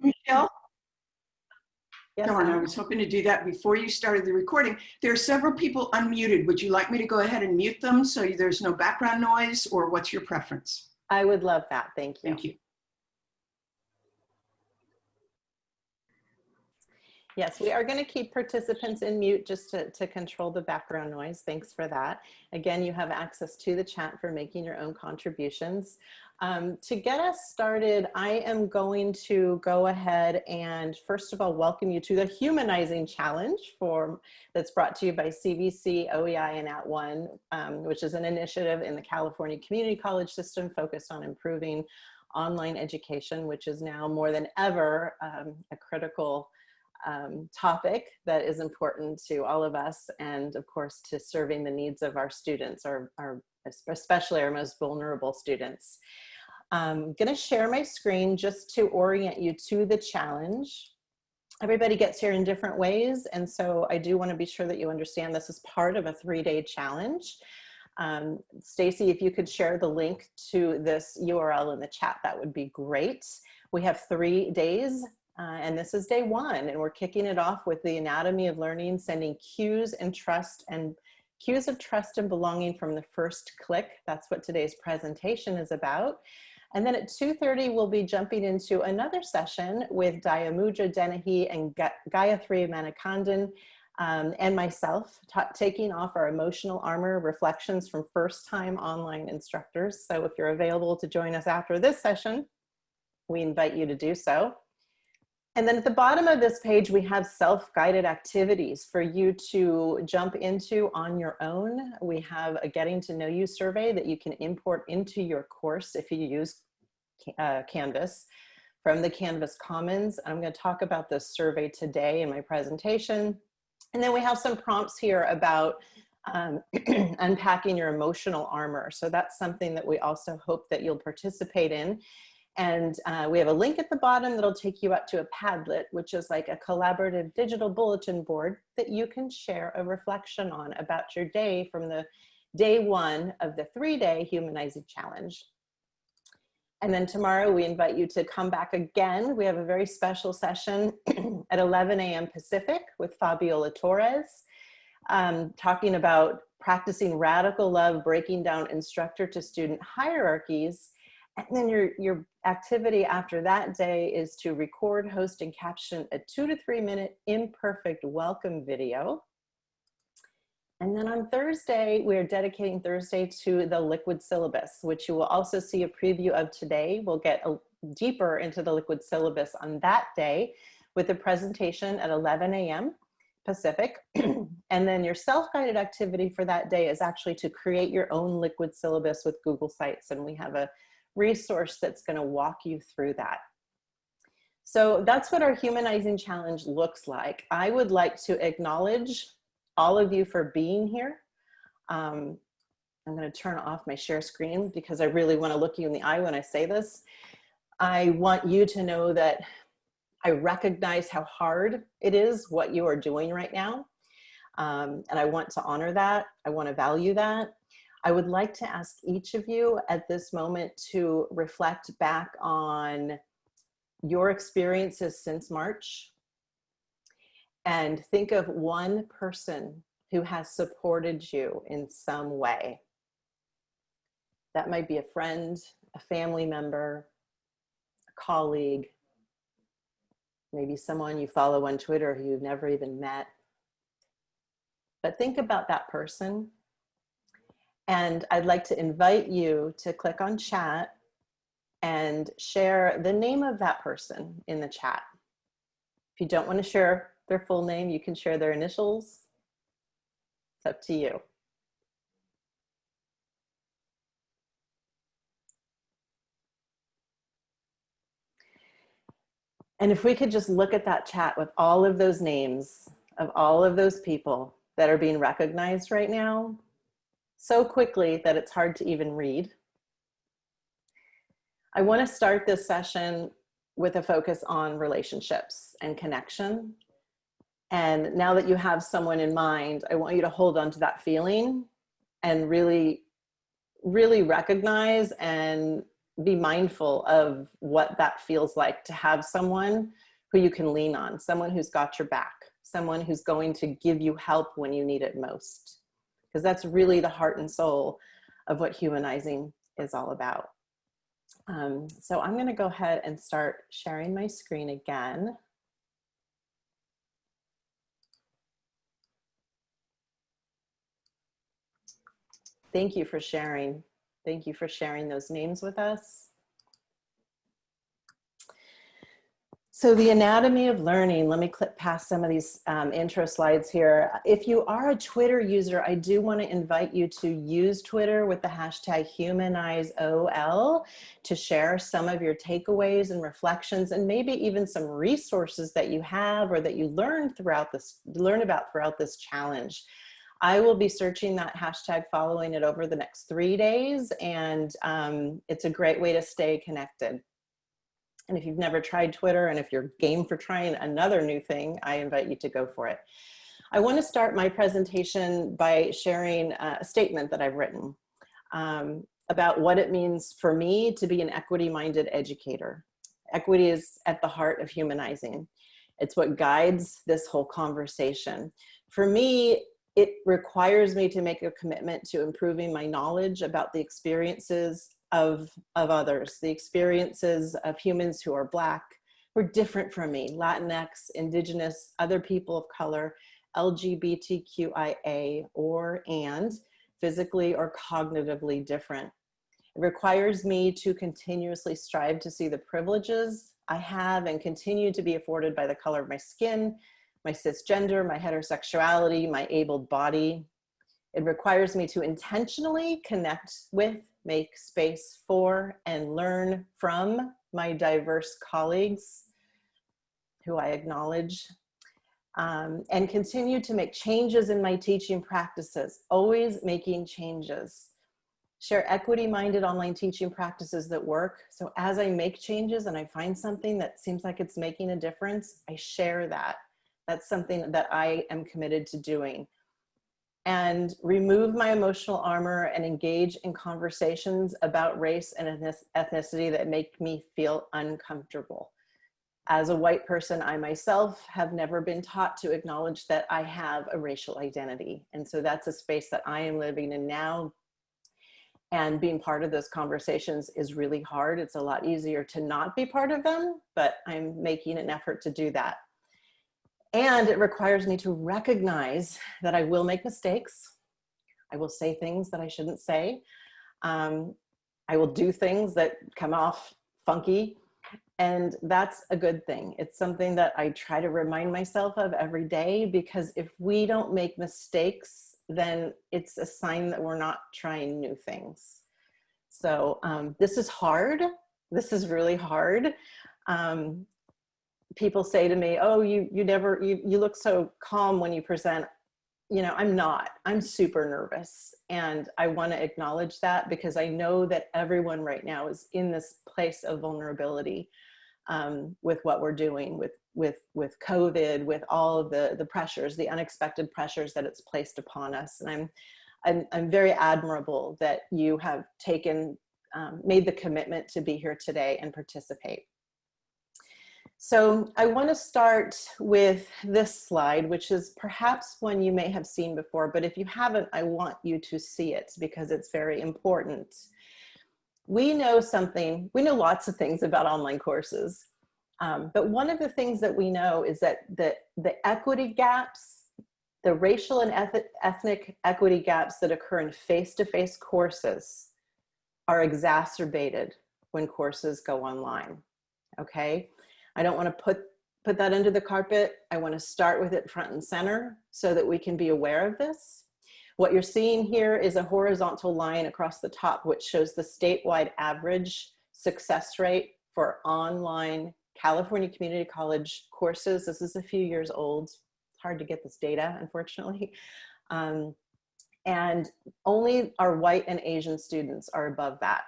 Michelle? Yes, Darn, I was hoping to do that before you started the recording. There are several people unmuted. Would you like me to go ahead and mute them so there's no background noise or what's your preference? I would love that. Thank you. Thank you. Yes, we are going to keep participants in mute just to, to control the background noise. Thanks for that. Again, you have access to the chat for making your own contributions. Um, to get us started, I am going to go ahead and first of all, welcome you to the Humanizing Challenge for, that's brought to you by CVC, OEI, and At One, um, which is an initiative in the California Community College system focused on improving online education, which is now more than ever um, a critical um, topic that is important to all of us and of course to serving the needs of our students, our, our especially our most vulnerable students. I'm gonna share my screen just to orient you to the challenge. Everybody gets here in different ways and so I do wanna be sure that you understand this is part of a three-day challenge. Um, Stacy, if you could share the link to this URL in the chat, that would be great. We have three days uh, and this is day one, and we're kicking it off with the anatomy of learning, sending cues and trust and cues of trust and belonging from the first click. That's what today's presentation is about. And then at 2.30, we'll be jumping into another session with Dayamudra Denahi and Gayatri Manikandan um, and myself, taking off our emotional armor reflections from first time online instructors. So if you're available to join us after this session, we invite you to do so. And then at the bottom of this page, we have self-guided activities for you to jump into on your own. We have a getting to know you survey that you can import into your course if you use uh, Canvas from the Canvas Commons. I'm gonna talk about this survey today in my presentation. And then we have some prompts here about um, unpacking your emotional armor. So that's something that we also hope that you'll participate in. And uh, we have a link at the bottom that'll take you up to a Padlet, which is like a collaborative digital bulletin board that you can share a reflection on about your day from the day one of the three day humanizing challenge. And then tomorrow we invite you to come back again. We have a very special session at 11 a.m. Pacific with Fabiola Torres, um, talking about practicing radical love, breaking down instructor to student hierarchies and then your, your activity after that day is to record, host, and caption a two to three minute imperfect welcome video. And then on Thursday, we are dedicating Thursday to the liquid syllabus, which you will also see a preview of today. We'll get a, deeper into the liquid syllabus on that day with a presentation at 11 a.m. Pacific. and then your self-guided activity for that day is actually to create your own liquid syllabus with Google Sites. And we have a resource that's gonna walk you through that. So that's what our humanizing challenge looks like. I would like to acknowledge all of you for being here. Um, I'm gonna turn off my share screen because I really wanna look you in the eye when I say this. I want you to know that I recognize how hard it is what you are doing right now. Um, and I want to honor that. I wanna value that. I would like to ask each of you at this moment to reflect back on your experiences since March and think of one person who has supported you in some way. That might be a friend, a family member, a colleague, maybe someone you follow on Twitter who you've never even met. But think about that person and I'd like to invite you to click on chat and share the name of that person in the chat. If you don't want to share their full name, you can share their initials. It's up to you. And if we could just look at that chat with all of those names of all of those people that are being recognized right now, so quickly that it's hard to even read. I want to start this session with a focus on relationships and connection. And now that you have someone in mind, I want you to hold on to that feeling and really, really recognize and be mindful of what that feels like to have someone who you can lean on, someone who's got your back, someone who's going to give you help when you need it most. Because that's really the heart and soul of what humanizing is all about. Um, so I'm gonna go ahead and start sharing my screen again. Thank you for sharing. Thank you for sharing those names with us. So the anatomy of learning, let me clip past some of these um, intro slides here. If you are a Twitter user, I do want to invite you to use Twitter with the hashtag HumanizeOL to share some of your takeaways and reflections and maybe even some resources that you have or that you learned throughout this, learn about throughout this challenge. I will be searching that hashtag following it over the next three days and um, it's a great way to stay connected. And if you've never tried Twitter and if you're game for trying another new thing, I invite you to go for it. I want to start my presentation by sharing a statement that I've written um, about what it means for me to be an equity-minded educator. Equity is at the heart of humanizing. It's what guides this whole conversation. For me, it requires me to make a commitment to improving my knowledge about the experiences of, of others, the experiences of humans who are Black, who are different from me, Latinx, Indigenous, other people of color, LGBTQIA, or and physically or cognitively different. It requires me to continuously strive to see the privileges I have and continue to be afforded by the color of my skin, my cisgender, my heterosexuality, my abled body. It requires me to intentionally connect with make space for and learn from my diverse colleagues who I acknowledge um, and continue to make changes in my teaching practices, always making changes. Share equity-minded online teaching practices that work. So as I make changes and I find something that seems like it's making a difference, I share that. That's something that I am committed to doing and remove my emotional armor and engage in conversations about race and ethnicity that make me feel uncomfortable. As a white person, I myself have never been taught to acknowledge that I have a racial identity. And so that's a space that I am living in now. And being part of those conversations is really hard. It's a lot easier to not be part of them, but I'm making an effort to do that. And it requires me to recognize that I will make mistakes. I will say things that I shouldn't say. Um, I will do things that come off funky. And that's a good thing. It's something that I try to remind myself of every day because if we don't make mistakes, then it's a sign that we're not trying new things. So um, this is hard. This is really hard. Um, people say to me, oh, you, you never, you, you look so calm when you present. You know, I'm not, I'm super nervous. And I wanna acknowledge that because I know that everyone right now is in this place of vulnerability um, with what we're doing with, with, with COVID, with all of the, the pressures, the unexpected pressures that it's placed upon us. And I'm, I'm, I'm very admirable that you have taken, um, made the commitment to be here today and participate. So I want to start with this slide, which is perhaps one you may have seen before, but if you haven't, I want you to see it because it's very important. We know something, we know lots of things about online courses, um, but one of the things that we know is that the, the equity gaps, the racial and ethnic equity gaps that occur in face-to-face -face courses are exacerbated when courses go online, okay? I don't want to put, put that under the carpet. I want to start with it front and center so that we can be aware of this. What you're seeing here is a horizontal line across the top, which shows the statewide average success rate for online California Community College courses. This is a few years old. It's hard to get this data, unfortunately. Um, and only our white and Asian students are above that.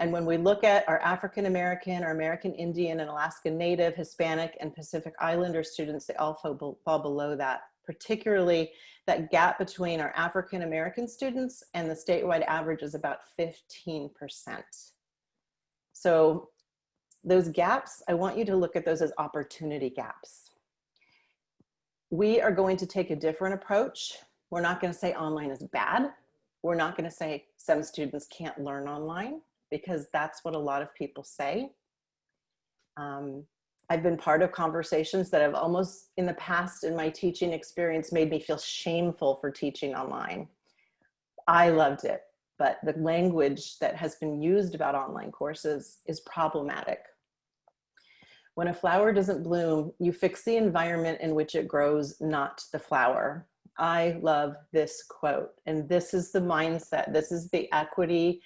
And when we look at our African American, our American Indian and Alaska Native, Hispanic and Pacific Islander students, they all fall, below that, particularly that gap between our African American students and the statewide average is about 15%. So those gaps, I want you to look at those as opportunity gaps. We are going to take a different approach. We're not gonna say online is bad. We're not gonna say some students can't learn online because that's what a lot of people say. Um, I've been part of conversations that have almost in the past in my teaching experience made me feel shameful for teaching online. I loved it, but the language that has been used about online courses is problematic. When a flower doesn't bloom, you fix the environment in which it grows, not the flower. I love this quote, and this is the mindset, this is the equity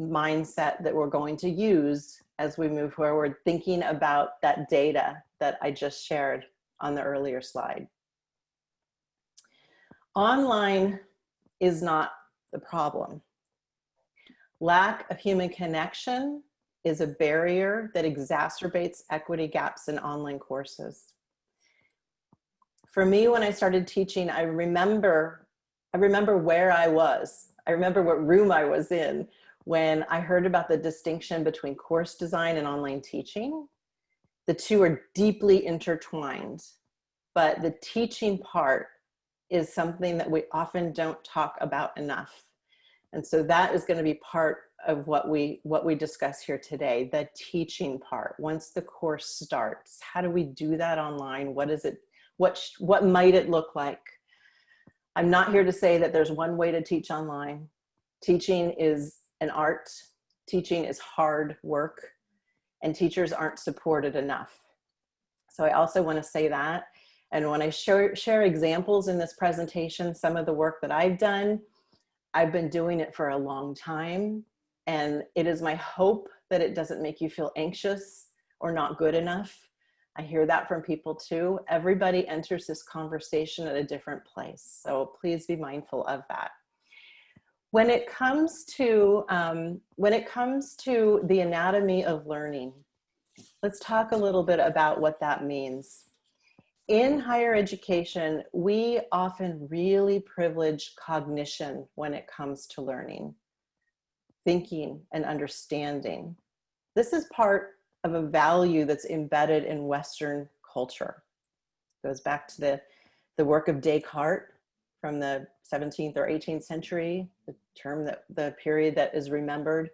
mindset that we're going to use as we move forward, thinking about that data that I just shared on the earlier slide. Online is not the problem. Lack of human connection is a barrier that exacerbates equity gaps in online courses. For me, when I started teaching, I remember, I remember where I was. I remember what room I was in when I heard about the distinction between course design and online teaching. The two are deeply intertwined, but the teaching part is something that we often don't talk about enough. And so that is gonna be part of what we, what we discuss here today, the teaching part. Once the course starts, how do we do that online? What is it, what, what might it look like? I'm not here to say that there's one way to teach online. Teaching is an art. Teaching is hard work and teachers aren't supported enough. So I also wanna say that. And when I share, share examples in this presentation, some of the work that I've done, I've been doing it for a long time. And it is my hope that it doesn't make you feel anxious or not good enough. I hear that from people too. Everybody enters this conversation at a different place. So please be mindful of that. When it comes to, um, when it comes to the anatomy of learning, let's talk a little bit about what that means. In higher education, we often really privilege cognition when it comes to learning, thinking and understanding. This is part of a value that's embedded in Western culture. It goes back to the, the work of Descartes from the 17th or 18th century, the term that the period that is remembered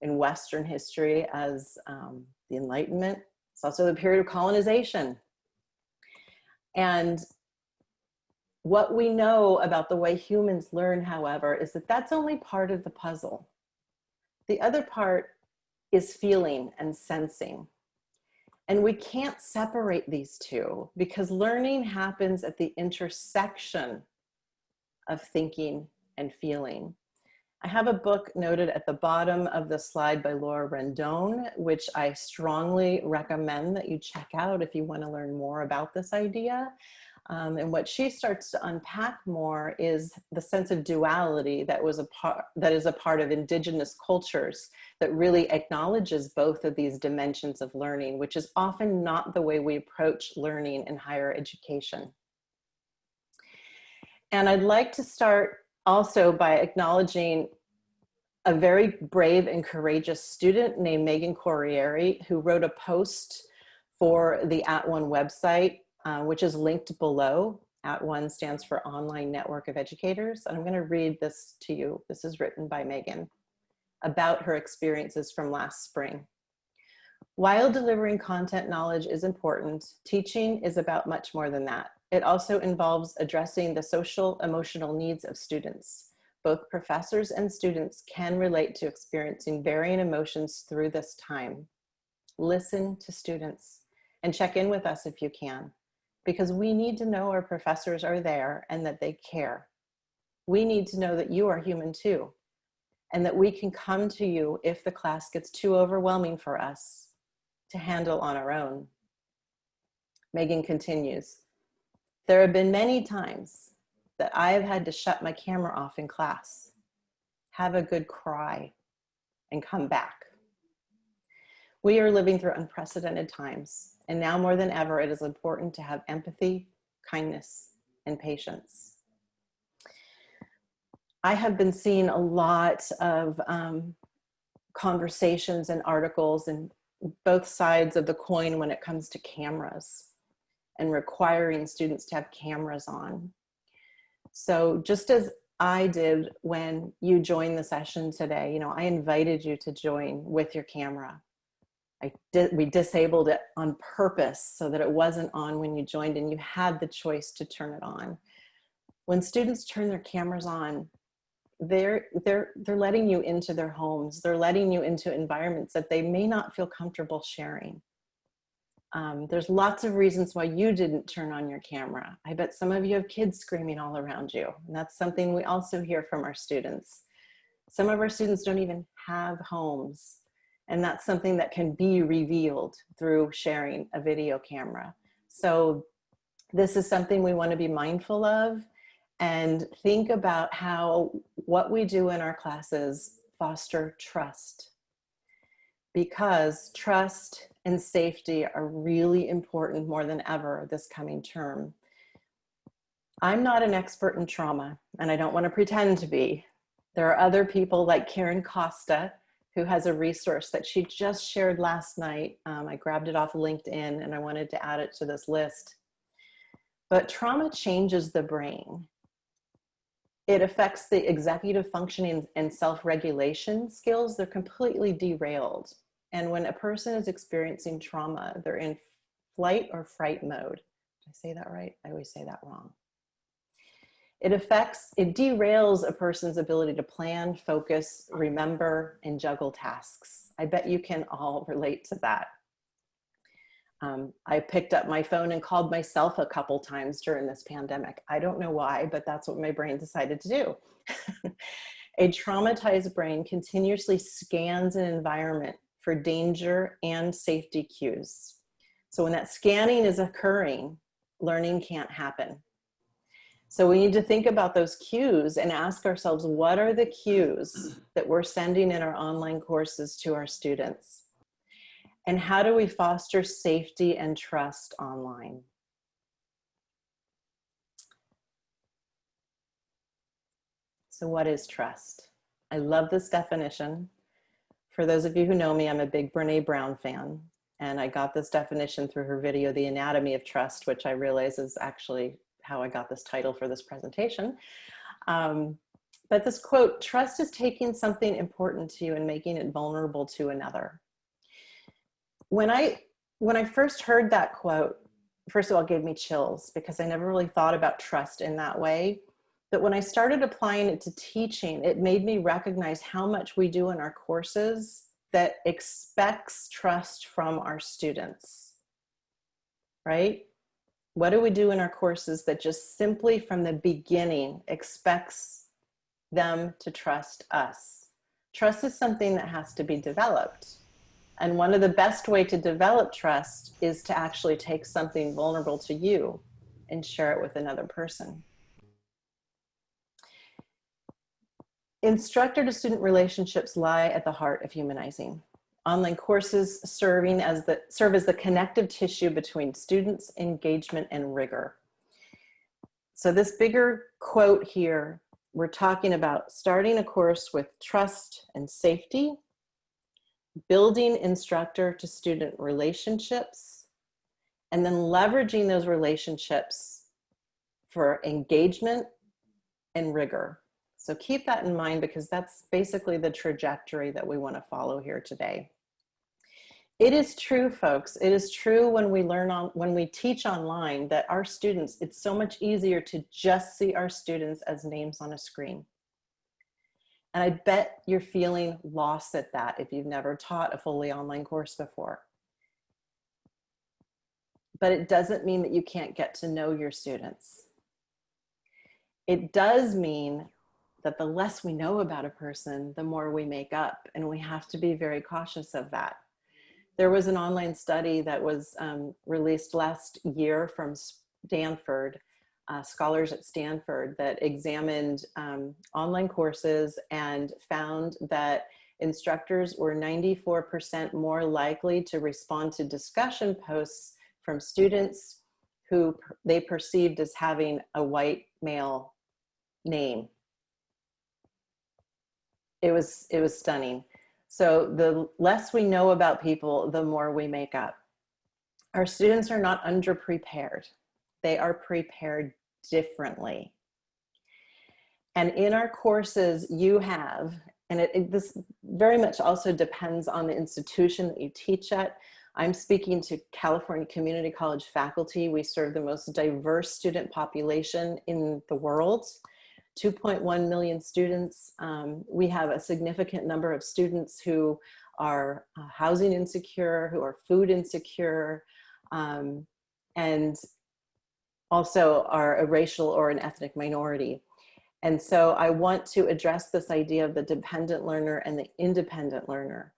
in Western history as um, the Enlightenment. It's also the period of colonization. And what we know about the way humans learn, however, is that that's only part of the puzzle. The other part is feeling and sensing. And we can't separate these two because learning happens at the intersection of thinking and feeling. I have a book noted at the bottom of the slide by Laura Rendon, which I strongly recommend that you check out if you want to learn more about this idea. Um, and what she starts to unpack more is the sense of duality that was a part that is a part of indigenous cultures that really acknowledges both of these dimensions of learning, which is often not the way we approach learning in higher education. And I'd like to start also by acknowledging a very brave and courageous student named Megan Corriere who wrote a post for the At One website, uh, which is linked below. At One stands for Online Network of Educators. And I'm gonna read this to you. This is written by Megan about her experiences from last spring. While delivering content knowledge is important, teaching is about much more than that. It also involves addressing the social emotional needs of students. Both professors and students can relate to experiencing varying emotions through this time. Listen to students and check in with us if you can, because we need to know our professors are there and that they care. We need to know that you are human too, and that we can come to you if the class gets too overwhelming for us to handle on our own. Megan continues, there have been many times that I have had to shut my camera off in class, have a good cry, and come back. We are living through unprecedented times, and now more than ever, it is important to have empathy, kindness, and patience. I have been seeing a lot of um, conversations and articles and both sides of the coin when it comes to cameras and requiring students to have cameras on. So just as I did when you joined the session today, you know, I invited you to join with your camera. I did, we disabled it on purpose so that it wasn't on when you joined and you had the choice to turn it on. When students turn their cameras on, they're, they're, they're letting you into their homes. They're letting you into environments that they may not feel comfortable sharing. Um, there's lots of reasons why you didn't turn on your camera. I bet some of you have kids screaming all around you. And that's something we also hear from our students. Some of our students don't even have homes. And that's something that can be revealed through sharing a video camera. So this is something we wanna be mindful of and think about how what we do in our classes foster trust because trust and safety are really important more than ever this coming term. I'm not an expert in trauma and I don't want to pretend to be. There are other people like Karen Costa who has a resource that she just shared last night. Um, I grabbed it off LinkedIn and I wanted to add it to this list. But trauma changes the brain. It affects the executive functioning and self-regulation skills. They're completely derailed. And when a person is experiencing trauma, they're in flight or fright mode. Did I say that right? I always say that wrong. It affects, it derails a person's ability to plan, focus, remember, and juggle tasks. I bet you can all relate to that. Um, I picked up my phone and called myself a couple times during this pandemic. I don't know why, but that's what my brain decided to do. a traumatized brain continuously scans an environment for danger and safety cues. So when that scanning is occurring, learning can't happen. So we need to think about those cues and ask ourselves, what are the cues that we're sending in our online courses to our students? And how do we foster safety and trust online? So what is trust? I love this definition for those of you who know me, I'm a big Brene Brown fan. And I got this definition through her video, The Anatomy of Trust, which I realize is actually how I got this title for this presentation. Um, but this quote, trust is taking something important to you and making it vulnerable to another. When I, when I first heard that quote, first of all, it gave me chills because I never really thought about trust in that way. But when I started applying it to teaching, it made me recognize how much we do in our courses that expects trust from our students, right? What do we do in our courses that just simply from the beginning expects them to trust us? Trust is something that has to be developed. And one of the best way to develop trust is to actually take something vulnerable to you and share it with another person. Instructor to student relationships lie at the heart of humanizing. Online courses serving as the, serve as the connective tissue between students, engagement, and rigor. So this bigger quote here, we're talking about starting a course with trust and safety, building instructor to student relationships, and then leveraging those relationships for engagement and rigor. So keep that in mind because that's basically the trajectory that we want to follow here today. It is true, folks. It is true when we learn on, when we teach online that our students, it's so much easier to just see our students as names on a screen. And I bet you're feeling lost at that if you've never taught a fully online course before. But it doesn't mean that you can't get to know your students. It does mean that the less we know about a person, the more we make up. And we have to be very cautious of that. There was an online study that was um, released last year from Stanford, uh, scholars at Stanford that examined um, online courses and found that instructors were 94% more likely to respond to discussion posts from students who they perceived as having a white male name it was it was stunning So the less we know about people, the more we make up. Our students are not underprepared. They are prepared differently. And in our courses, you have, and it, it, this very much also depends on the institution that you teach at. I'm speaking to California Community College faculty. We serve the most diverse student population in the world. 2.1 million students. Um, we have a significant number of students who are uh, housing insecure, who are food insecure, um, and also are a racial or an ethnic minority. And so I want to address this idea of the dependent learner and the independent learner.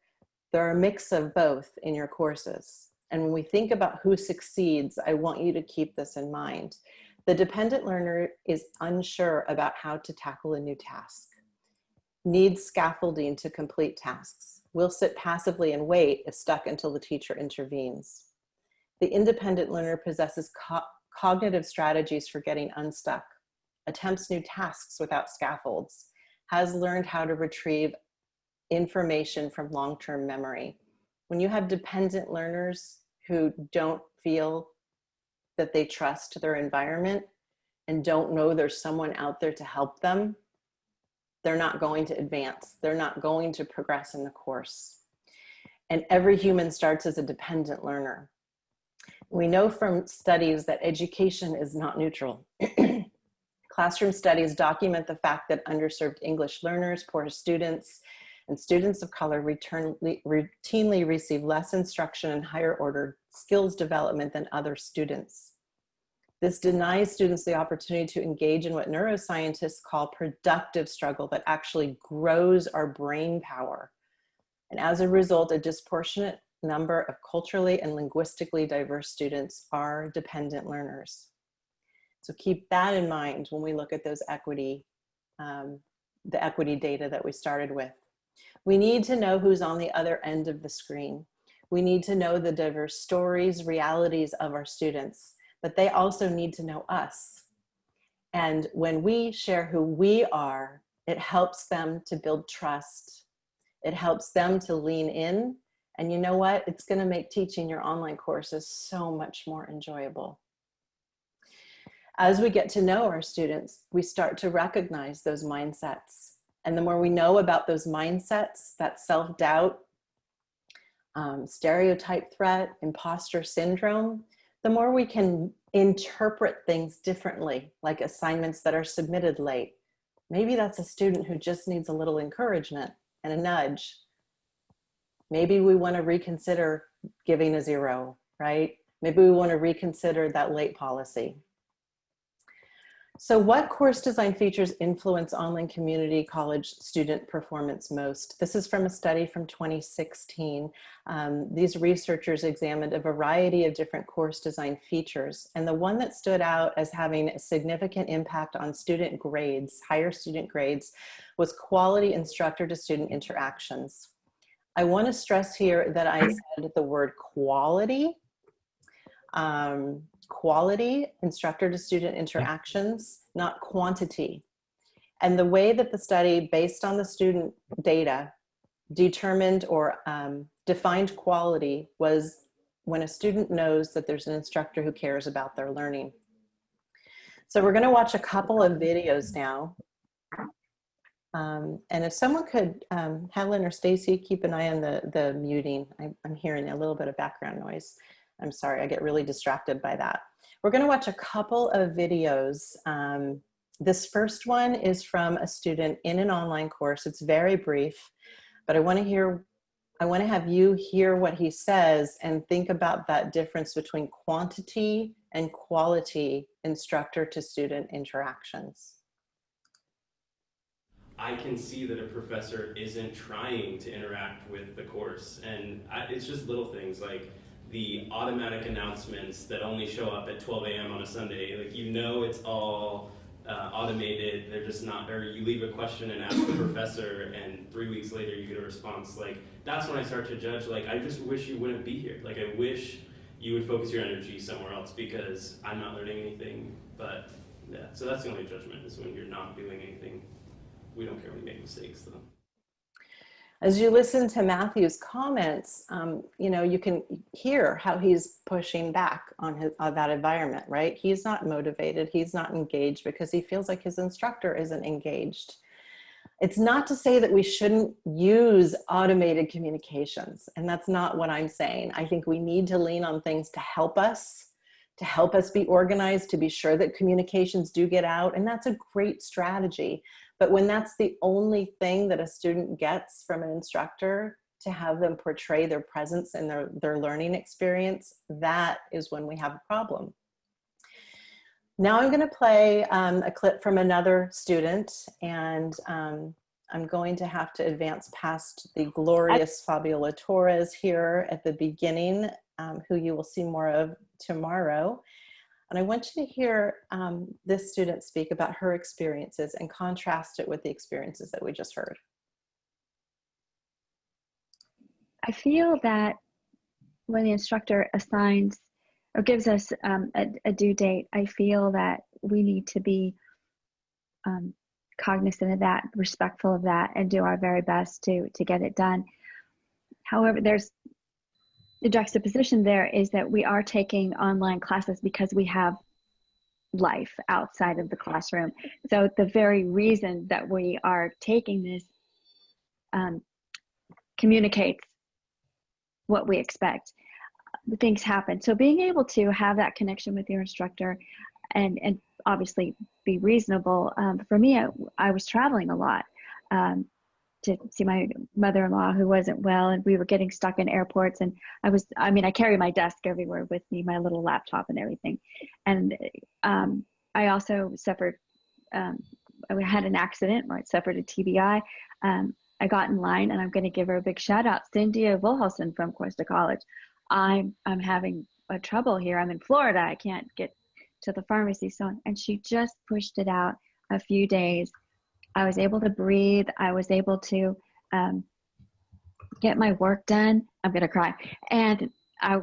There are a mix of both in your courses. And when we think about who succeeds, I want you to keep this in mind. The dependent learner is unsure about how to tackle a new task, needs scaffolding to complete tasks, will sit passively and wait if stuck until the teacher intervenes. The independent learner possesses co cognitive strategies for getting unstuck, attempts new tasks without scaffolds, has learned how to retrieve information from long-term memory. When you have dependent learners who don't feel that they trust their environment and don't know there's someone out there to help them, they're not going to advance. They're not going to progress in the course. And every human starts as a dependent learner. We know from studies that education is not neutral. Classroom studies document the fact that underserved English learners, poor students, and students of color return, routinely receive less instruction and higher order skills development than other students. This denies students the opportunity to engage in what neuroscientists call productive struggle that actually grows our brain power. And as a result, a disproportionate number of culturally and linguistically diverse students are dependent learners. So keep that in mind when we look at those equity, um, the equity data that we started with. We need to know who's on the other end of the screen. We need to know the diverse stories, realities of our students, but they also need to know us. And when we share who we are, it helps them to build trust. It helps them to lean in. And you know what? It's gonna make teaching your online courses so much more enjoyable. As we get to know our students, we start to recognize those mindsets. And the more we know about those mindsets, that self-doubt, um, stereotype threat, imposter syndrome, the more we can interpret things differently, like assignments that are submitted late. Maybe that's a student who just needs a little encouragement and a nudge. Maybe we wanna reconsider giving a zero, right? Maybe we wanna reconsider that late policy. So what course design features influence online community college student performance most? This is from a study from 2016. Um, these researchers examined a variety of different course design features. And the one that stood out as having a significant impact on student grades, higher student grades, was quality instructor to student interactions. I wanna stress here that I said the word quality um, quality, instructor to student interactions, not quantity. And the way that the study, based on the student data, determined or um, defined quality was when a student knows that there's an instructor who cares about their learning. So we're gonna watch a couple of videos now. Um, and if someone could, um, Helen or Stacy, keep an eye on the, the muting. I, I'm hearing a little bit of background noise. I'm sorry, I get really distracted by that. We're gonna watch a couple of videos. Um, this first one is from a student in an online course. It's very brief, but I wanna hear, I wanna have you hear what he says and think about that difference between quantity and quality instructor to student interactions. I can see that a professor isn't trying to interact with the course. And I, it's just little things like the automatic announcements that only show up at 12 a.m. on a Sunday. Like you know it's all uh, automated. They're just not, or you leave a question and ask the professor and three weeks later you get a response. Like that's when I start to judge, like I just wish you wouldn't be here. Like I wish you would focus your energy somewhere else because I'm not learning anything. But yeah, so that's the only judgment is when you're not doing anything. We don't care when you make mistakes though. As you listen to Matthew's comments, um, you know, you can hear how he's pushing back on his, on that environment, right? He's not motivated, he's not engaged because he feels like his instructor isn't engaged. It's not to say that we shouldn't use automated communications, and that's not what I'm saying. I think we need to lean on things to help us, to help us be organized, to be sure that communications do get out, and that's a great strategy. But when that's the only thing that a student gets from an instructor to have them portray their presence and their, their learning experience, that is when we have a problem. Now I'm gonna play um, a clip from another student and um, I'm going to have to advance past the glorious Fabiola Torres here at the beginning, um, who you will see more of tomorrow. And I want you to hear um, this student speak about her experiences and contrast it with the experiences that we just heard. I feel that when the instructor assigns or gives us um, a, a, due date, I feel that we need to be um, cognizant of that, respectful of that, and do our very best to to get it done. However, there's the juxtaposition there is that we are taking online classes because we have life outside of the classroom. So the very reason that we are taking this um, communicates what we expect. Things happen. So being able to have that connection with your instructor and, and obviously be reasonable. Um, for me, I, I, was traveling a lot. Um, to see my mother-in-law who wasn't well and we were getting stuck in airports and i was i mean i carry my desk everywhere with me my little laptop and everything. And um, i also suffered um, i had an accident where i suffered a tbi um, i got in line and i'm going to give her a big shout out cynthia wilhelson from cuesta college. I'm i'm having a trouble here. I'm in florida. I can't get to the pharmacy. So and she just pushed it out a few days I was able to breathe. I was able to um, get my work done. I'm gonna cry. And I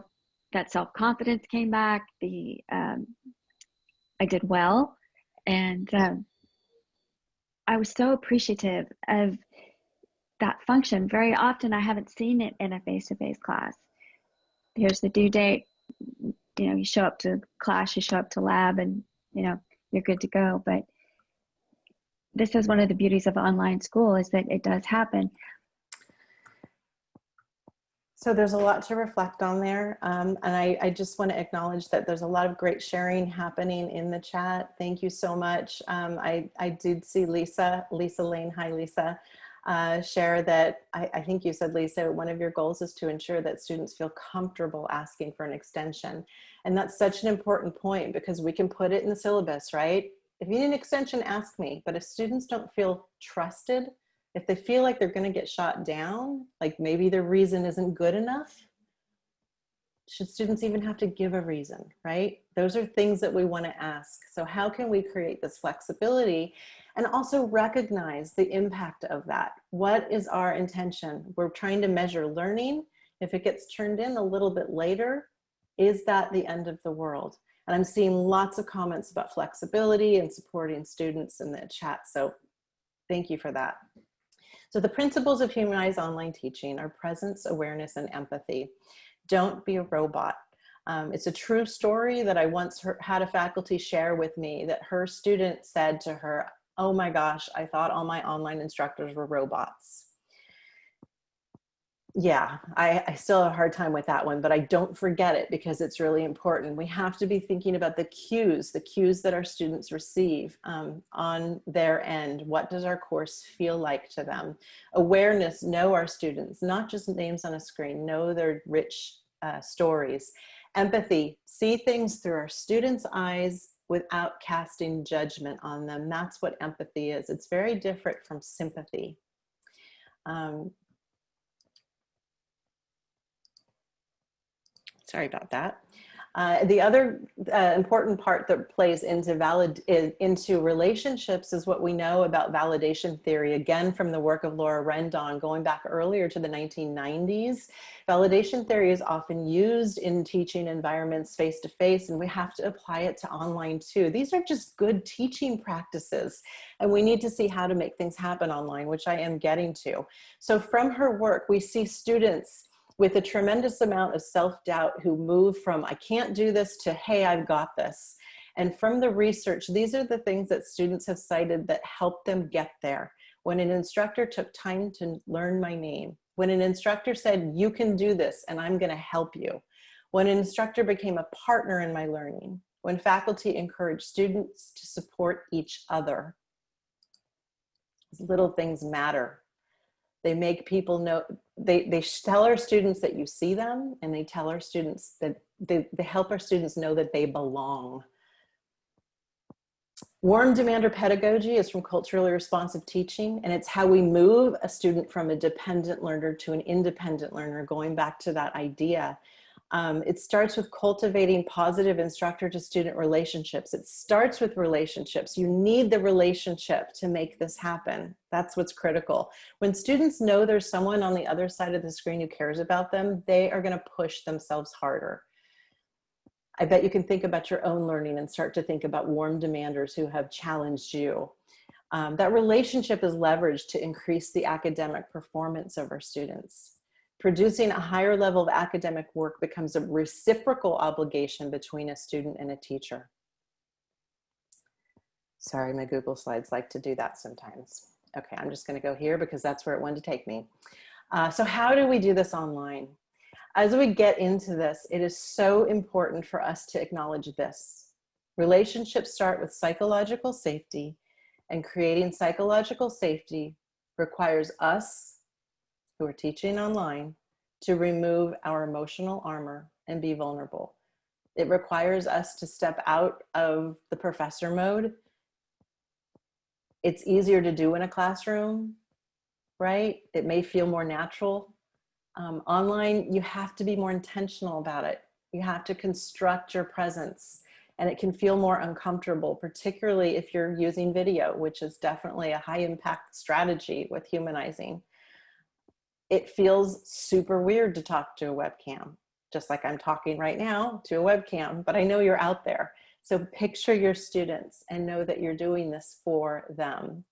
that self confidence came back. The um, I did well, and um, I was so appreciative of that function. Very often, I haven't seen it in a face to face class. Here's the due date. You know, you show up to class, you show up to lab, and you know you're good to go. But this is one of the beauties of online school is that it does happen. So there's a lot to reflect on there. Um, and I, I, just want to acknowledge that there's a lot of great sharing happening in the chat. Thank you so much. Um, I, I did see Lisa, Lisa Lane, hi Lisa, uh, share that, I, I think you said Lisa, one of your goals is to ensure that students feel comfortable asking for an extension. And that's such an important point because we can put it in the syllabus, right? If you need an extension, ask me. But if students don't feel trusted, if they feel like they're going to get shot down, like maybe their reason isn't good enough, should students even have to give a reason, right? Those are things that we want to ask. So how can we create this flexibility and also recognize the impact of that? What is our intention? We're trying to measure learning. If it gets turned in a little bit later, is that the end of the world? And I'm seeing lots of comments about flexibility and supporting students in the chat. So thank you for that. So the principles of humanized online teaching are presence, awareness, and empathy. Don't be a robot. Um, it's a true story that I once had a faculty share with me that her student said to her, oh my gosh, I thought all my online instructors were robots yeah, I, I, still have a hard time with that one, but I don't forget it because it's really important. We have to be thinking about the cues, the cues that our students receive um, on their end. What does our course feel like to them? Awareness, know our students, not just names on a screen, know their rich uh, stories. Empathy, see things through our students' eyes without casting judgment on them. That's what empathy is. It's very different from sympathy. Um, Sorry about that. Uh, the other uh, important part that plays into valid into relationships is what we know about validation theory. Again, from the work of Laura Rendon, going back earlier to the 1990s, validation theory is often used in teaching environments face to face, and we have to apply it to online too. These are just good teaching practices, and we need to see how to make things happen online, which I am getting to. So, from her work, we see students with a tremendous amount of self-doubt who move from I can't do this to hey, I've got this. And from the research, these are the things that students have cited that help them get there. When an instructor took time to learn my name, when an instructor said, you can do this and I'm gonna help you, when an instructor became a partner in my learning, when faculty encouraged students to support each other. Little things matter. They make people know, they, they tell our students that you see them and they tell our students that they, they help our students know that they belong. Warm demander pedagogy is from culturally responsive teaching, and it's how we move a student from a dependent learner to an independent learner, going back to that idea um, it starts with cultivating positive instructor to student relationships. It starts with relationships. You need the relationship to make this happen. That's what's critical. When students know there's someone on the other side of the screen who cares about them, they are gonna push themselves harder. I bet you can think about your own learning and start to think about warm demanders who have challenged you. Um, that relationship is leveraged to increase the academic performance of our students. Producing a higher level of academic work becomes a reciprocal obligation between a student and a teacher. Sorry, my Google Slides like to do that sometimes. Okay, I'm just gonna go here because that's where it wanted to take me. Uh, so how do we do this online? As we get into this, it is so important for us to acknowledge this. Relationships start with psychological safety and creating psychological safety requires us who are teaching online to remove our emotional armor and be vulnerable. It requires us to step out of the professor mode. It's easier to do in a classroom, right? It may feel more natural. Um, online, you have to be more intentional about it. You have to construct your presence and it can feel more uncomfortable, particularly if you're using video, which is definitely a high impact strategy with humanizing it feels super weird to talk to a webcam, just like I'm talking right now to a webcam, but I know you're out there. So picture your students and know that you're doing this for them.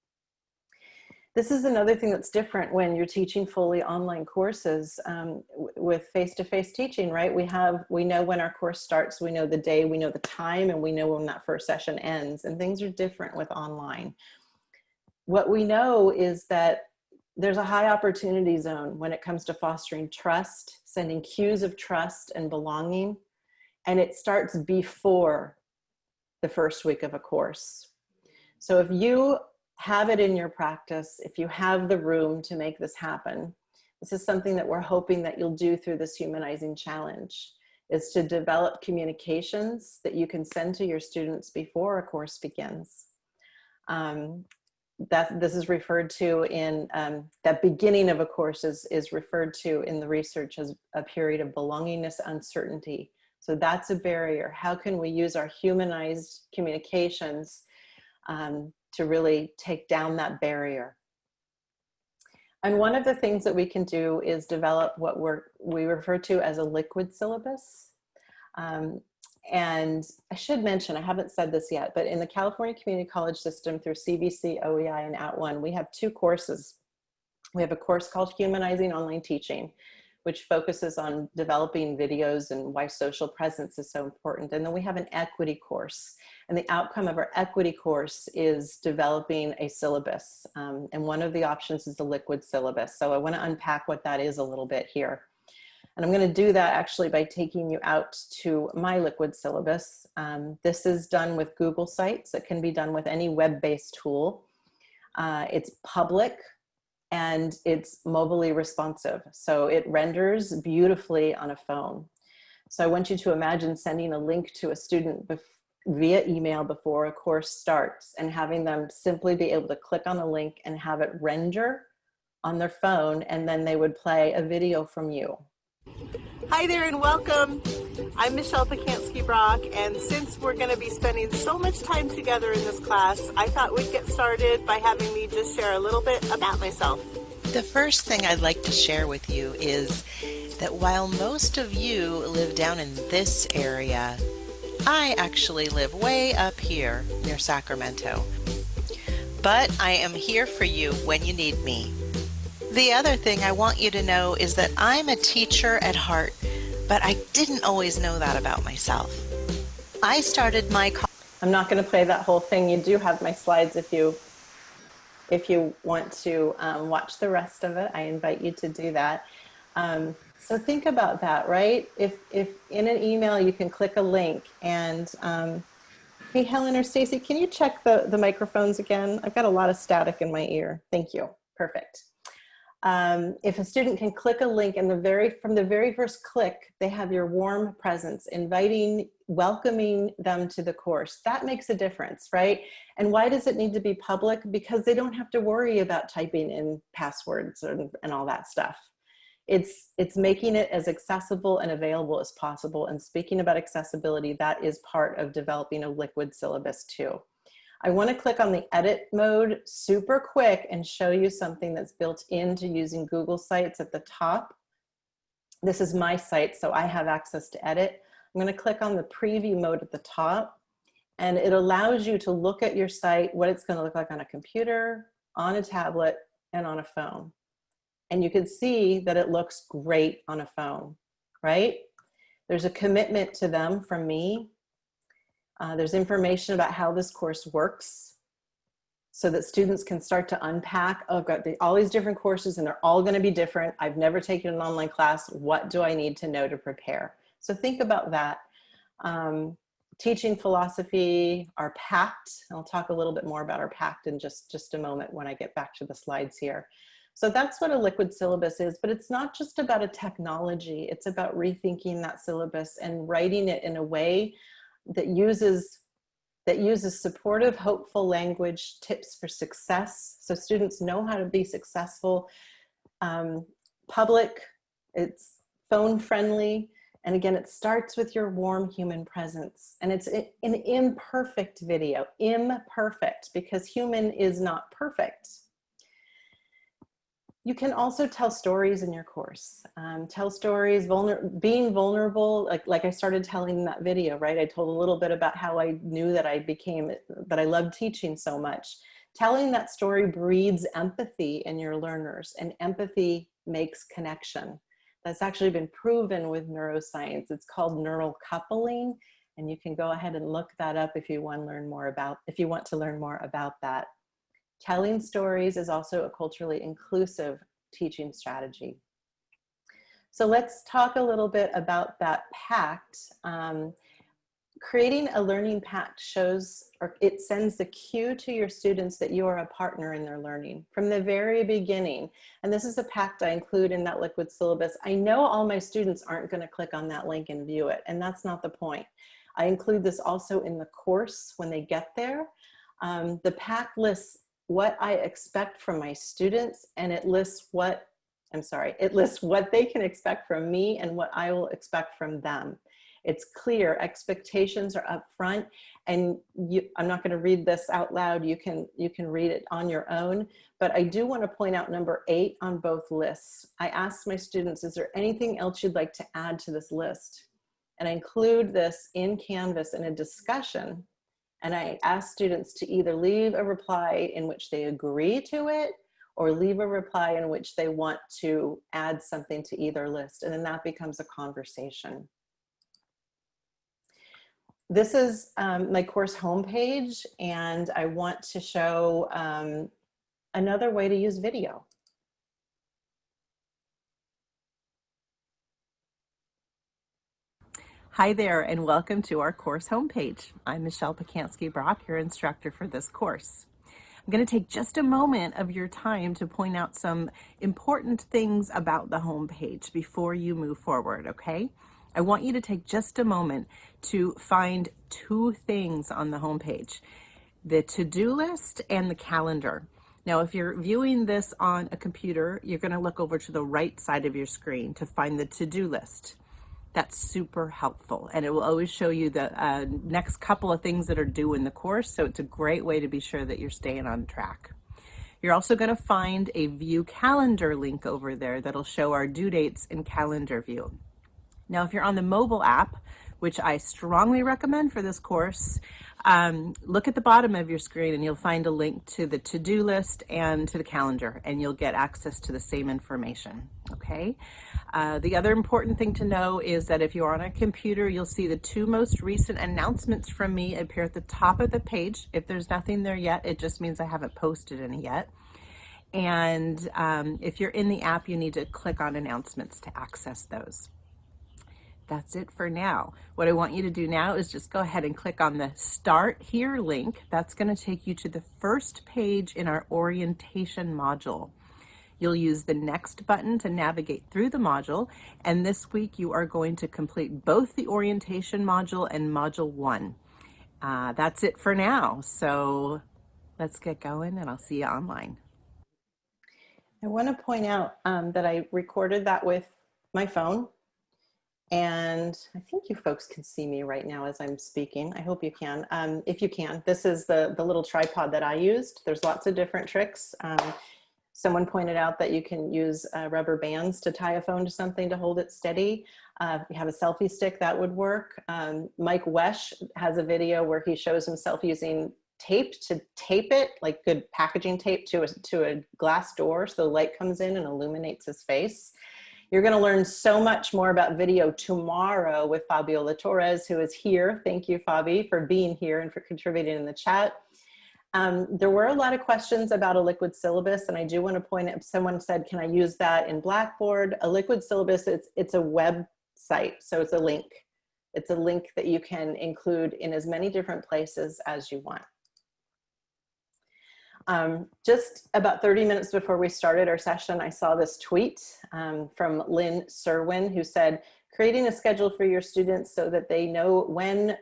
This is another thing that's different when you're teaching fully online courses um, with face-to-face -face teaching, right? We have, we know when our course starts, we know the day, we know the time, and we know when that first session ends, and things are different with online. What we know is that there's a high opportunity zone when it comes to fostering trust, sending cues of trust and belonging, and it starts before the first week of a course. So if you have it in your practice, if you have the room to make this happen, this is something that we're hoping that you'll do through this humanizing challenge, is to develop communications that you can send to your students before a course begins. Um, that this is referred to in um, that beginning of a course is, is referred to in the research as a period of belongingness uncertainty. So that's a barrier. How can we use our humanized communications um, to really take down that barrier? And one of the things that we can do is develop what we're, we refer to as a liquid syllabus. Um, and I should mention, I haven't said this yet, but in the California Community College system through CVC, OEI, and At @ONE, we have two courses. We have a course called Humanizing Online Teaching, which focuses on developing videos and why social presence is so important. And then we have an equity course. And the outcome of our equity course is developing a syllabus. Um, and one of the options is the liquid syllabus. So I wanna unpack what that is a little bit here. And I'm going to do that actually by taking you out to my liquid syllabus. Um, this is done with Google Sites. It can be done with any web-based tool. Uh, it's public and it's mobilely responsive. So it renders beautifully on a phone. So I want you to imagine sending a link to a student via email before a course starts and having them simply be able to click on the link and have it render on their phone and then they would play a video from you Hi there and welcome. I'm Michelle Pacansky Brock, and since we're going to be spending so much time together in this class, I thought we'd get started by having me just share a little bit about myself. The first thing I'd like to share with you is that while most of you live down in this area, I actually live way up here near Sacramento. But I am here for you when you need me. The other thing I want you to know is that I'm a teacher at heart, but I didn't always know that about myself. I started my I'm not going to play that whole thing. You do have my slides if you if you want to um, watch the rest of it. I invite you to do that. Um, so think about that, right? If if in an email you can click a link and um, hey Helen or Stacy, can you check the the microphones again? I've got a lot of static in my ear. Thank you. Perfect um, if a student can click a link and the very from the very first click, they have your warm presence, inviting, welcoming them to the course. That makes a difference, right? And why does it need to be public? Because they don't have to worry about typing in passwords and, and all that stuff. It's, it's making it as accessible and available as possible. And speaking about accessibility, that is part of developing a liquid syllabus too. I wanna click on the edit mode super quick and show you something that's built into using Google Sites at the top. This is my site, so I have access to edit. I'm gonna click on the preview mode at the top and it allows you to look at your site, what it's gonna look like on a computer, on a tablet, and on a phone. And you can see that it looks great on a phone, right? There's a commitment to them from me uh, there's information about how this course works so that students can start to unpack, oh, I've got the, all these different courses and they're all gonna be different. I've never taken an online class. What do I need to know to prepare? So think about that. Um, teaching philosophy, our pact, I'll talk a little bit more about our pact in just, just a moment when I get back to the slides here. So that's what a liquid syllabus is, but it's not just about a technology. It's about rethinking that syllabus and writing it in a way that uses that uses supportive, hopeful language, tips for success. So students know how to be successful, um, public, it's phone friendly. And again, it starts with your warm human presence. And it's an imperfect video, imperfect, because human is not perfect. You can also tell stories in your course. Um, tell stories, vulner being vulnerable, like, like I started telling in that video, right? I told a little bit about how I knew that I became, that I loved teaching so much. Telling that story breeds empathy in your learners and empathy makes connection. That's actually been proven with neuroscience. It's called neural coupling and you can go ahead and look that up if you want to learn more about, if you want to learn more about that. Telling stories is also a culturally inclusive teaching strategy. So let's talk a little bit about that pact. Um, creating a learning pact shows, or it sends the cue to your students that you are a partner in their learning from the very beginning. And this is a pact I include in that liquid syllabus. I know all my students aren't gonna click on that link and view it, and that's not the point. I include this also in the course when they get there. Um, the pact lists what I expect from my students and it lists what, I'm sorry, it lists what they can expect from me and what I will expect from them. It's clear, expectations are up front and you, I'm not gonna read this out loud, you can, you can read it on your own, but I do wanna point out number eight on both lists. I asked my students, is there anything else you'd like to add to this list? And I include this in Canvas in a discussion and I ask students to either leave a reply in which they agree to it or leave a reply in which they want to add something to either list. And then that becomes a conversation. This is um, my course homepage and I want to show um, another way to use video. Hi there and welcome to our course homepage. I'm Michelle Pacansky Brock, your instructor for this course. I'm going to take just a moment of your time to point out some important things about the homepage before you move forward, okay? I want you to take just a moment to find two things on the homepage, the to-do list and the calendar. Now, if you're viewing this on a computer, you're going to look over to the right side of your screen to find the to-do list. That's super helpful. And it will always show you the uh, next couple of things that are due in the course. So it's a great way to be sure that you're staying on track. You're also going to find a view calendar link over there that'll show our due dates in calendar view. Now, if you're on the mobile app, which I strongly recommend for this course, um, look at the bottom of your screen and you'll find a link to the to-do list and to the calendar and you'll get access to the same information, okay? Uh, the other important thing to know is that if you're on a computer, you'll see the two most recent announcements from me appear at the top of the page. If there's nothing there yet, it just means I haven't posted any yet. And um, if you're in the app, you need to click on announcements to access those that's it for now. What I want you to do now is just go ahead and click on the Start Here link. That's going to take you to the first page in our orientation module. You'll use the Next button to navigate through the module, and this week you are going to complete both the orientation module and Module 1. Uh, that's it for now, so let's get going and I'll see you online. I want to point out um, that I recorded that with my phone and I think you folks can see me right now as I'm speaking. I hope you can. Um, if you can, this is the, the little tripod that I used. There's lots of different tricks. Um, someone pointed out that you can use uh, rubber bands to tie a phone to something to hold it steady. Uh, if you have a selfie stick, that would work. Um, Mike Wesch has a video where he shows himself using tape to tape it, like good packaging tape to a, to a glass door so the light comes in and illuminates his face. You're going to learn so much more about video tomorrow with Fabiola Torres, who is here. Thank you, Fabi, for being here and for contributing in the chat. Um, there were a lot of questions about a liquid syllabus, and I do want to point out, someone said, can I use that in Blackboard? A liquid syllabus, it's, it's a website, so it's a link. It's a link that you can include in as many different places as you want. Um, just about 30 minutes before we started our session, I saw this tweet um, from Lynn Serwin who said, creating a schedule for your students so that they know when,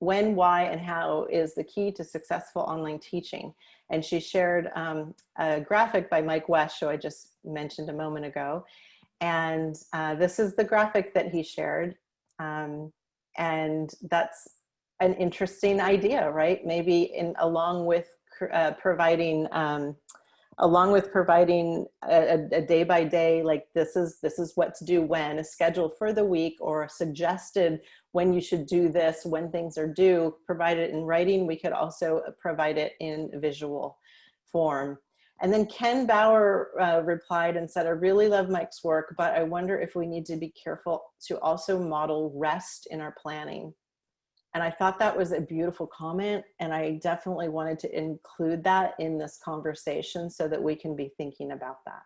when, why, and how is the key to successful online teaching. And she shared um, a graphic by Mike Wesch, who I just mentioned a moment ago. And uh, this is the graphic that he shared. Um, and that's an interesting idea, right? Maybe in along with uh, providing um, along with providing a, day by day like this is this is what to do when a schedule for the week or suggested when you should do this when things are due provide it in writing we could also provide it in visual form and then Ken Bauer uh, replied and said, I really love Mike's work, but I wonder if we need to be careful to also model rest in our planning. And I thought that was a beautiful comment. And I definitely wanted to include that in this conversation so that we can be thinking about that.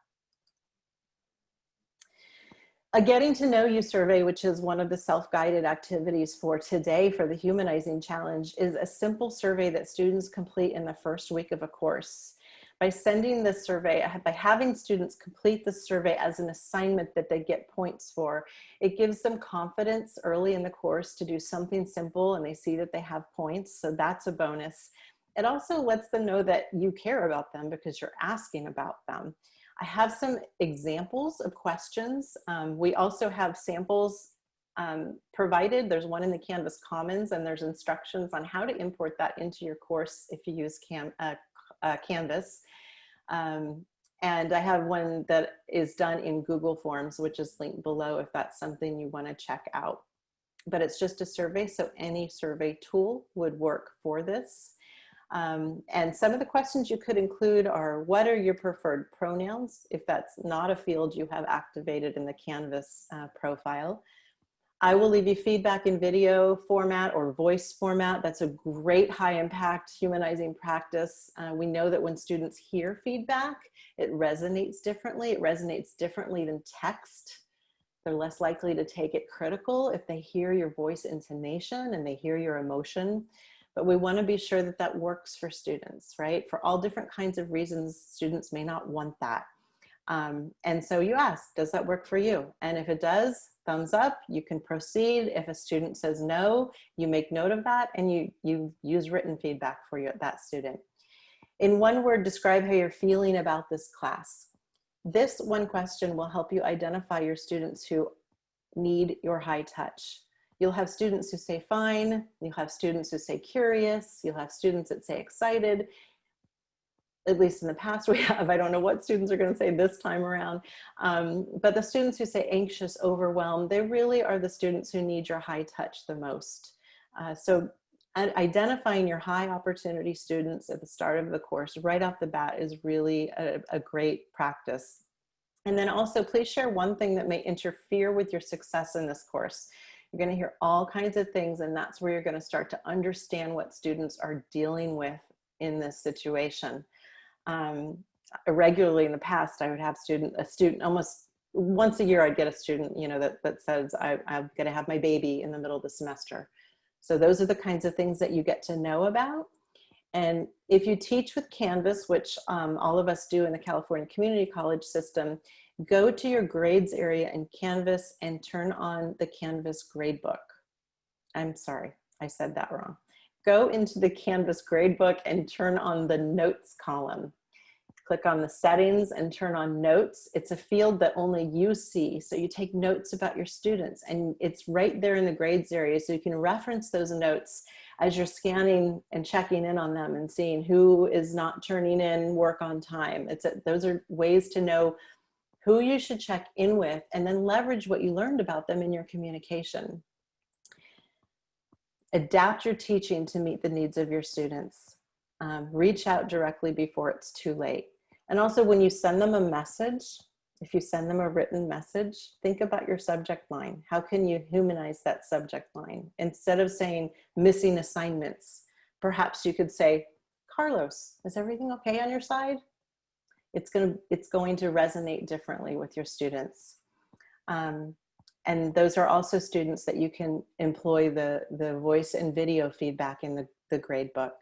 A getting to know you survey, which is one of the self-guided activities for today for the humanizing challenge is a simple survey that students complete in the first week of a course by sending this survey, by having students complete the survey as an assignment that they get points for, it gives them confidence early in the course to do something simple and they see that they have points. So that's a bonus. It also lets them know that you care about them because you're asking about them. I have some examples of questions. Um, we also have samples um, provided. There's one in the Canvas Commons and there's instructions on how to import that into your course if you use Cam, uh, uh, Canvas. Um, and I have one that is done in Google Forms, which is linked below if that's something you wanna check out. But it's just a survey, so any survey tool would work for this. Um, and some of the questions you could include are, what are your preferred pronouns? If that's not a field you have activated in the Canvas uh, profile. I will leave you feedback in video format or voice format. That's a great high impact humanizing practice. Uh, we know that when students hear feedback, it resonates differently. It resonates differently than text. They're less likely to take it critical if they hear your voice intonation and they hear your emotion. But we wanna be sure that that works for students, right? For all different kinds of reasons, students may not want that. Um, and so you ask, does that work for you? And if it does, thumbs up, you can proceed. If a student says no, you make note of that and you, you use written feedback for that student. In one word, describe how you're feeling about this class. This one question will help you identify your students who need your high touch. You'll have students who say fine, you'll have students who say curious, you'll have students that say excited. At least in the past we have, I don't know what students are gonna say this time around. Um, but the students who say anxious, overwhelmed, they really are the students who need your high touch the most. Uh, so identifying your high opportunity students at the start of the course right off the bat is really a, a great practice. And then also please share one thing that may interfere with your success in this course. You're gonna hear all kinds of things and that's where you're gonna start to understand what students are dealing with in this situation. Um, regularly in the past, I would have student, a student almost once a year, I'd get a student, you know, that, that says, I, I'm gonna have my baby in the middle of the semester. So those are the kinds of things that you get to know about. And if you teach with Canvas, which um, all of us do in the California Community College system, go to your grades area in Canvas and turn on the Canvas gradebook. I'm sorry, I said that wrong. Go into the Canvas gradebook and turn on the notes column click on the settings and turn on notes. It's a field that only you see. So you take notes about your students and it's right there in the grades area. So you can reference those notes as you're scanning and checking in on them and seeing who is not turning in work on time. It's a, those are ways to know who you should check in with and then leverage what you learned about them in your communication. Adapt your teaching to meet the needs of your students. Um, reach out directly before it's too late. And also when you send them a message, if you send them a written message, think about your subject line. How can you humanize that subject line? Instead of saying missing assignments, perhaps you could say, Carlos, is everything okay on your side? It's, gonna, it's going to resonate differently with your students. Um, and those are also students that you can employ the, the voice and video feedback in the, the grade book.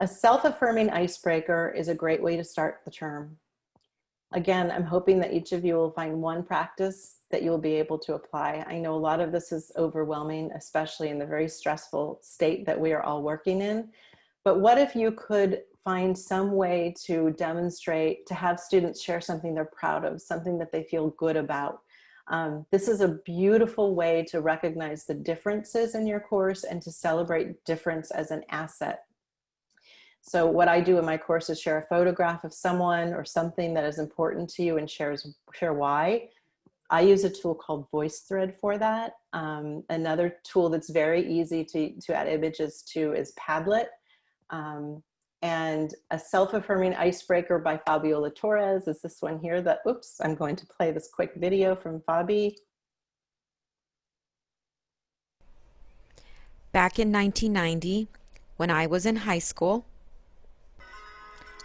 A self-affirming icebreaker is a great way to start the term. Again, I'm hoping that each of you will find one practice that you'll be able to apply. I know a lot of this is overwhelming, especially in the very stressful state that we are all working in. But what if you could find some way to demonstrate, to have students share something they're proud of, something that they feel good about. Um, this is a beautiful way to recognize the differences in your course and to celebrate difference as an asset so what I do in my course is share a photograph of someone or something that is important to you and shares share why. I use a tool called VoiceThread for that. Um, another tool that's very easy to, to add images to is Padlet. Um, and a self-affirming icebreaker by Fabiola Torres is this one here that, oops, I'm going to play this quick video from Fabi. Back in 1990, when I was in high school,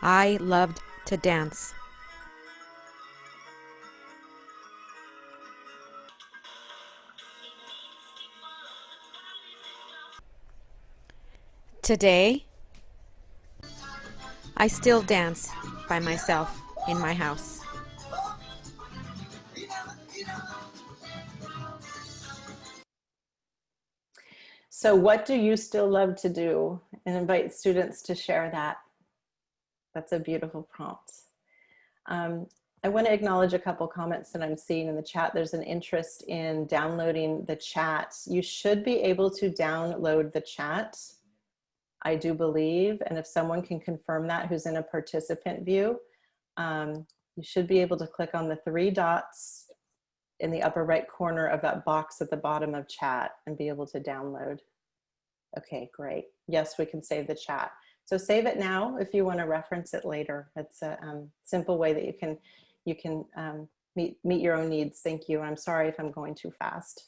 I loved to dance. Today, I still dance by myself in my house. So what do you still love to do? And invite students to share that. That's a beautiful prompt. Um, I want to acknowledge a couple comments that I'm seeing in the chat. There's an interest in downloading the chat. You should be able to download the chat, I do believe. And if someone can confirm that who's in a participant view, um, you should be able to click on the three dots in the upper right corner of that box at the bottom of chat and be able to download. Okay, great. Yes, we can save the chat. So save it now if you want to reference it later. It's a um, simple way that you can you can um, meet, meet your own needs. Thank you. I'm sorry if I'm going too fast.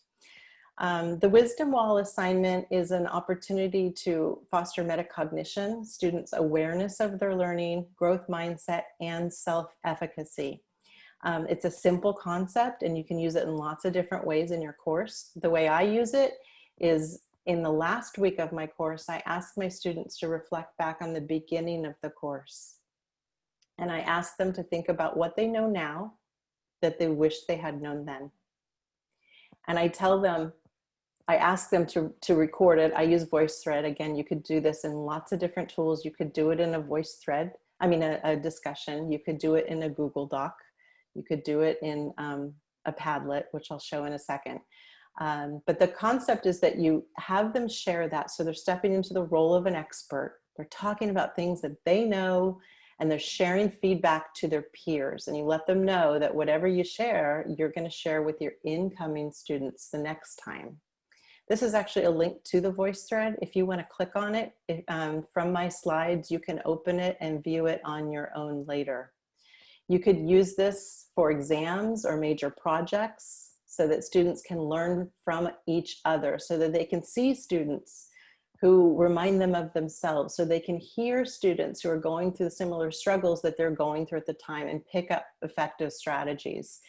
Um, the Wisdom Wall assignment is an opportunity to foster metacognition, students' awareness of their learning, growth mindset, and self-efficacy. Um, it's a simple concept and you can use it in lots of different ways in your course. The way I use it is in the last week of my course, I ask my students to reflect back on the beginning of the course. And I ask them to think about what they know now that they wish they had known then. And I tell them, I ask them to, to record it. I use VoiceThread. Again, you could do this in lots of different tools. You could do it in a VoiceThread, I mean, a, a discussion. You could do it in a Google Doc. You could do it in um, a Padlet, which I'll show in a second. Um, but the concept is that you have them share that. So they're stepping into the role of an expert. They're talking about things that they know and they're sharing feedback to their peers. And you let them know that whatever you share, you're going to share with your incoming students the next time. This is actually a link to the VoiceThread. If you want to click on it if, um, from my slides, you can open it and view it on your own later. You could use this for exams or major projects so that students can learn from each other so that they can see students who remind them of themselves so they can hear students who are going through similar struggles that they're going through at the time and pick up effective strategies.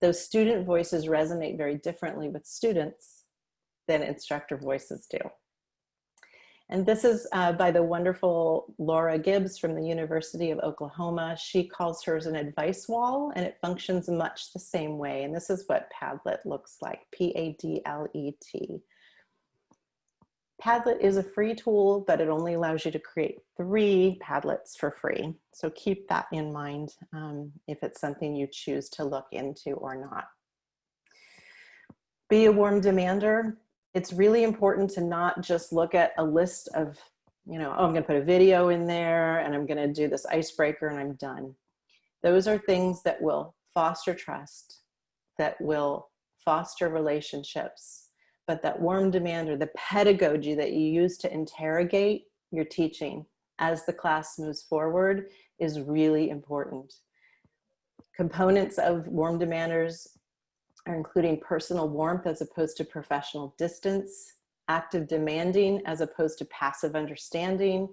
Those student voices resonate very differently with students than instructor voices do. And this is uh, by the wonderful Laura Gibbs from the University of Oklahoma. She calls hers an advice wall and it functions much the same way. And this is what Padlet looks like, P-A-D-L-E-T. Padlet is a free tool, but it only allows you to create three Padlets for free. So keep that in mind um, if it's something you choose to look into or not. Be a warm demander it's really important to not just look at a list of, you know, oh, I'm gonna put a video in there and I'm gonna do this icebreaker and I'm done. Those are things that will foster trust, that will foster relationships, but that warm demand or the pedagogy that you use to interrogate your teaching as the class moves forward is really important. Components of warm demanders are including personal warmth as opposed to professional distance, active demanding as opposed to passive understanding,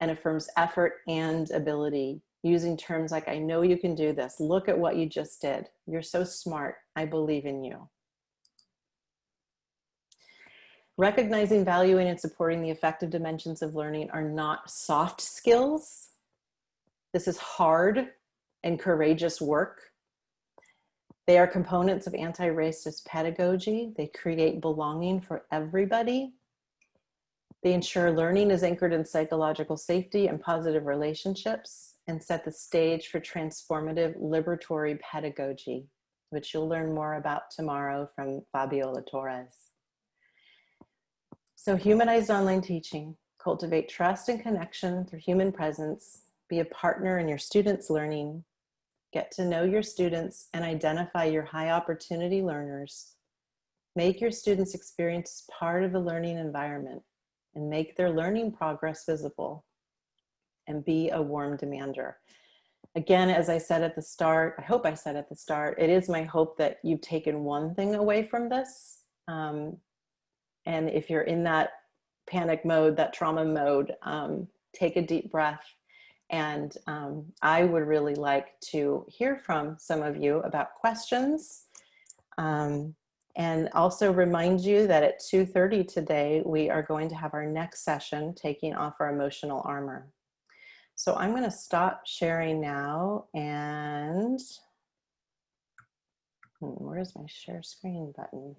and affirms effort and ability using terms like, I know you can do this. Look at what you just did. You're so smart. I believe in you. Recognizing, valuing, and supporting the effective dimensions of learning are not soft skills. This is hard and courageous work. They are components of anti-racist pedagogy. They create belonging for everybody. They ensure learning is anchored in psychological safety and positive relationships and set the stage for transformative liberatory pedagogy, which you'll learn more about tomorrow from Fabiola Torres. So humanized online teaching, cultivate trust and connection through human presence, be a partner in your students' learning, Get to know your students and identify your high opportunity learners. Make your students' experience part of the learning environment and make their learning progress visible and be a warm demander. Again, as I said at the start, I hope I said at the start, it is my hope that you've taken one thing away from this. Um, and if you're in that panic mode, that trauma mode, um, take a deep breath and um, I would really like to hear from some of you about questions. Um, and also remind you that at 2.30 today, we are going to have our next session, taking off our emotional armor. So I'm gonna stop sharing now and hmm, where's my share screen button?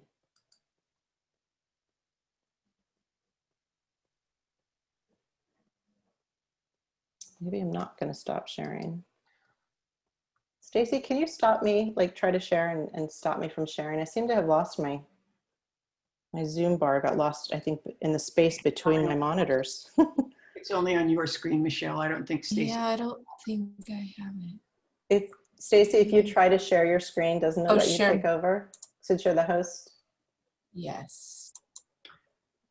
Maybe I'm not going to stop sharing. Stacy, can you stop me, like try to share and, and stop me from sharing? I seem to have lost my my Zoom bar got lost, I think, in the space between my monitors. It's only on your screen, Michelle. I don't think Stacy. Yeah, I don't think I have it. if Stacy, if you try to share your screen, doesn't it Oh, let you sure. take over since you're the host? Yes.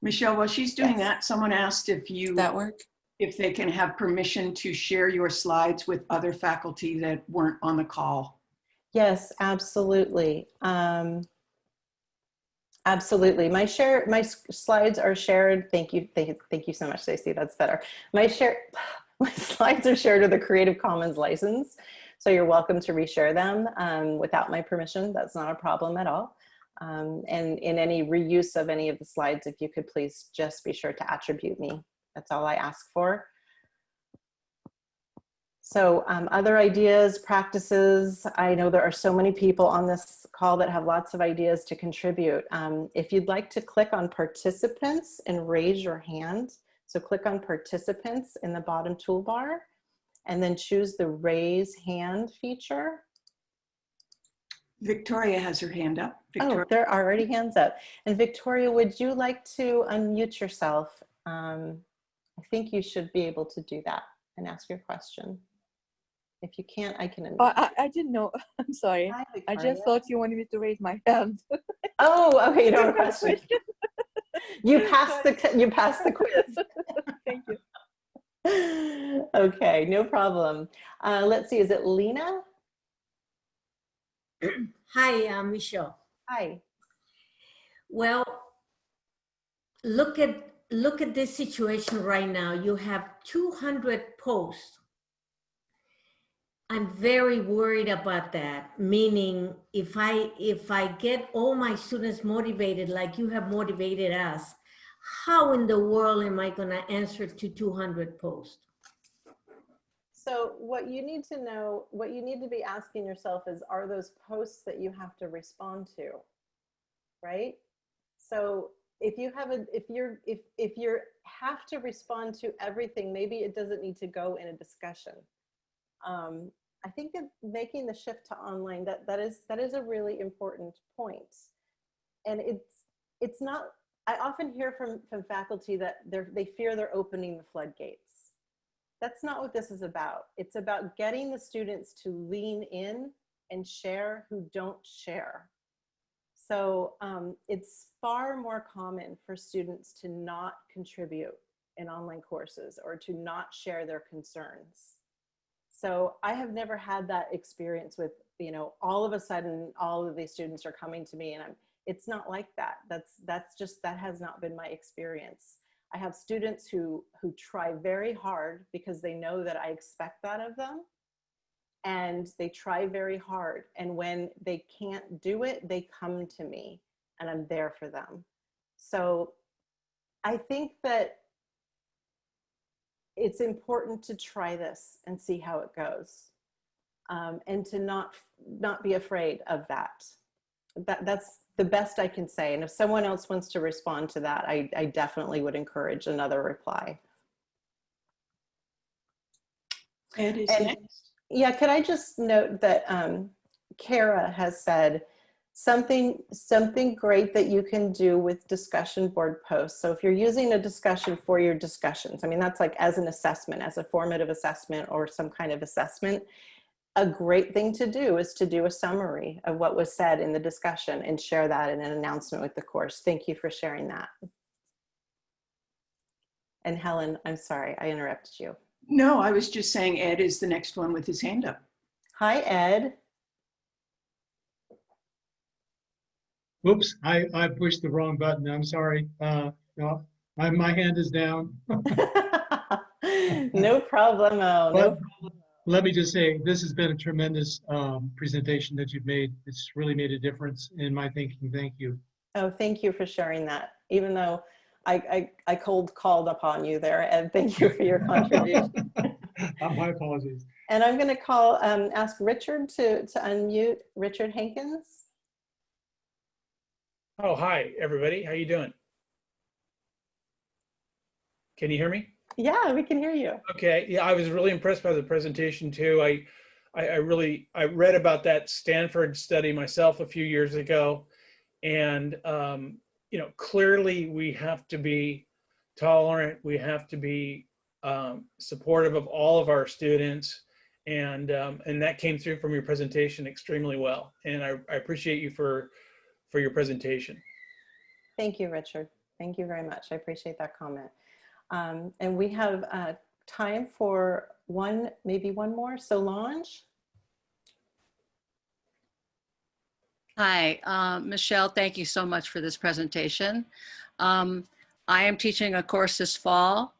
Michelle, while she's doing Yes. that, someone asked if you, Does that work? If they can have permission to share your slides with other faculty that weren't on the call. Yes, absolutely. Um, absolutely. My share, my slides are shared. Thank you. Thank you, thank you so much, Stacey. That's better. My share, my slides are shared with a Creative Commons license. So you're welcome to reshare them um, without my permission. That's not a problem at all. Um, and in any reuse of any of the slides, if you could please just be sure to attribute me. That's all I ask for. So um, other ideas, practices, I know there are so many people on this call that have lots of ideas to contribute. Um, if you'd like to click on participants and raise your hand, so click on participants in the bottom toolbar and then choose the raise hand feature. Victoria has her hand up. Oh, there are already hands up. And Victoria, would you like to unmute yourself? Um, I think you should be able to do that and ask your question. If you can't, I can. Oh, I, I didn't know. I'm sorry. Hi, I just thought you wanted me to raise my hand. Oh, okay, no Don't have question. question. You passed the you passed the quiz. Thank you. Okay, no problem. Uh, let's see, is it Lena? Hi, uh, Michelle. Hi. Well, look at look at this situation right now. You have 200 posts. I'm very worried about that. Meaning, if I if I get all my students motivated like you have motivated us, how in the world am I going to answer to 200 posts? So what you need to know, what you need to be asking yourself is, are those posts that you have to respond to, right? So if you have a, if you're, if, if you're have to respond to everything, maybe it doesn't need to go in a discussion. Um, I think that making the shift to online, that, that is, that is a really important point. And it's, it's not, I often hear from, from faculty that they're, they fear they're opening the floodgates that's not what this is about. It's about getting the students to lean in and share who don't share. So um, it's far more common for students to not contribute in online courses or to not share their concerns. So I have never had that experience with, you know, all of a sudden all of these students are coming to me and I'm, it's not like that. That's, that's just, that has not been my experience. I have students who, who try very hard because they know that I expect that of them. And they try very hard. And when they can't do it, they come to me and I'm there for them. So I think that it's important to try this and see how it goes. Um, and to not, not be afraid of that. That, that's the best I can say. And if someone else wants to respond to that, I, I definitely would encourage another reply. Ed is And- next. Yeah, could I just note that um, Kara has said something, something great that you can do with discussion board posts. So if you're using a discussion for your discussions, I mean, that's like as an assessment, as a formative assessment or some kind of assessment, a great thing to do is to do a summary of what was said in the discussion and share that in an announcement with the course. Thank you for sharing that. And Helen, I'm sorry, I interrupted you. No, I was just saying Ed is the next one with his hand up. Hi, Ed. Oops, I, I pushed the wrong button. I'm sorry. Uh, no, my, my hand is down. no problemo. No But let me just say, this has been a tremendous um, presentation that you've made. It's really made a difference in my thinking. Thank you. Oh, thank you for sharing that. Even though I, I, I cold called upon you there, and thank you for your contribution. Uh, My apologies. and I'm going to call, um, ask Richard to, to unmute. Richard Hankins. Oh, hi, everybody. How you doing? Can you hear me? Yeah, we can hear you. Okay. Yeah, I was really impressed by the presentation too. I, I, I really, I read about that Stanford study myself a few years ago. And, um, you know, clearly we have to be tolerant. We have to be um, supportive of all of our students. And, um, and that came through from your presentation extremely well. And I, I appreciate you for, for your presentation. Thank you, Richard. Thank you very much. I appreciate that comment. Um, and we have uh, time for one, maybe one more. So, Solange. Hi, uh, Michelle, thank you so much for this presentation. Um, I am teaching a course this fall,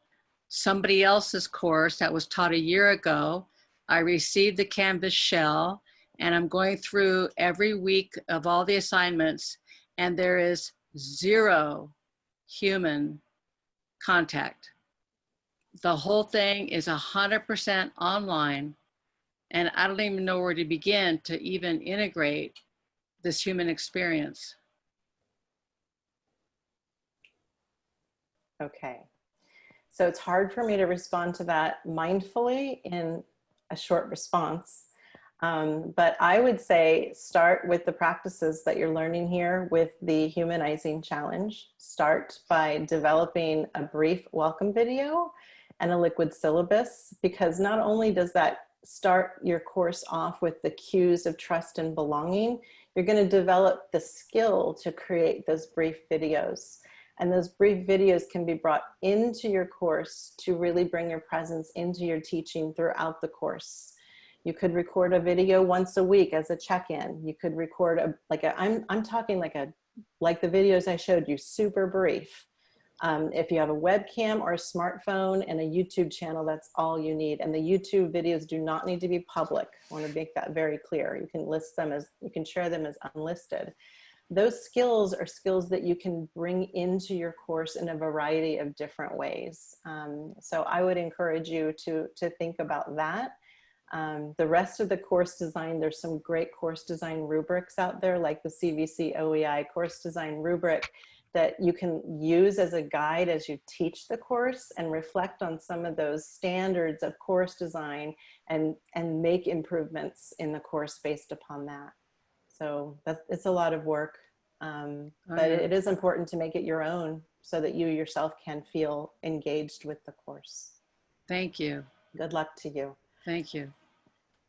somebody else's course that was taught a year ago. I received the Canvas shell and I'm going through every week of all the assignments and there is zero human contact. The whole thing is 100% online and I don't even know where to begin to even integrate this human experience. Okay. So it's hard for me to respond to that mindfully in a short response. Um, but I would say start with the practices that you're learning here with the humanizing challenge. Start by developing a brief welcome video and a liquid syllabus because not only does that start your course off with the cues of trust and belonging, you're going to develop the skill to create those brief videos. And those brief videos can be brought into your course to really bring your presence into your teaching throughout the course. You could record a video once a week as a check-in. You could record a, like a, I'm, I'm talking like a, like the videos I showed you, super brief. Um, if you have a webcam or a smartphone and a YouTube channel, that's all you need. And the YouTube videos do not need to be public. I want to make that very clear. You can list them as, you can share them as unlisted. Those skills are skills that you can bring into your course in a variety of different ways. Um, so I would encourage you to, to think about that. Um, the rest of the course design, there's some great course design rubrics out there like the CVC OEI course design rubric that you can use as a guide as you teach the course and reflect on some of those standards of course design and, and make improvements in the course based upon that. So that's, it's a lot of work, um, Oh, but it is important to make it your own so that you yourself can feel engaged with the course. Thank you. Good luck to you. Thank you.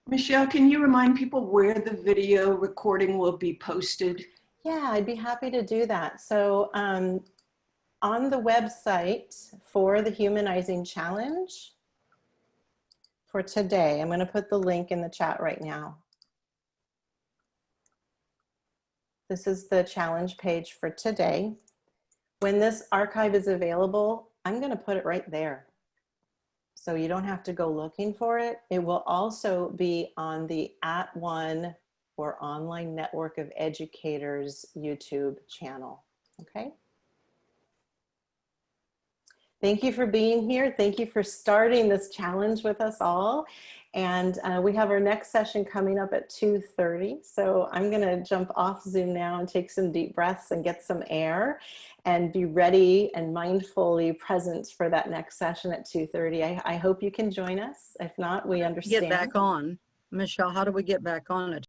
Michelle, can you remind people where the video recording will be posted? Yeah, I'd be happy to do that. So um, on the website for the Humanizing Challenge for today, I'm going to put the link in the chat right now. This is the challenge page for today. When this archive is available, I'm going to put it right there. So you don't have to go looking for it. It will also be on the @ONE or Online Network of Educators YouTube channel. Okay. Thank you for being here. Thank you for starting this challenge with us all. And uh, we have our next session coming up at 2.30. So I'm gonna jump off Zoom now and take some deep breaths and get some air and be ready and mindfully present for that next session at 2.30. I, I hope you can join us. If not, we understand. Get back on. Michelle, how do we get back on it?